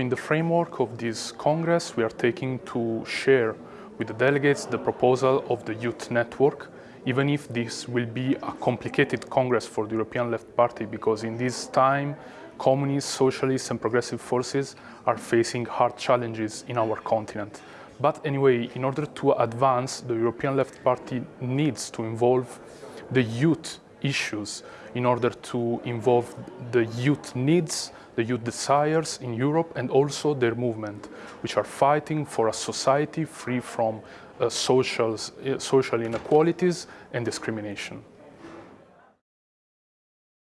In the framework of this Congress, we are taking to share with the delegates the proposal of the Youth Network, even if this will be a complicated Congress for the European Left Party, because in this time, communists, socialists and progressive forces are facing hard challenges in our continent. But anyway, in order to advance, the European Left Party needs to involve the youth issues in order to involve the youth needs, the youth desires in Europe and also their movement, which are fighting for a society free from uh, social, uh, social inequalities and discrimination.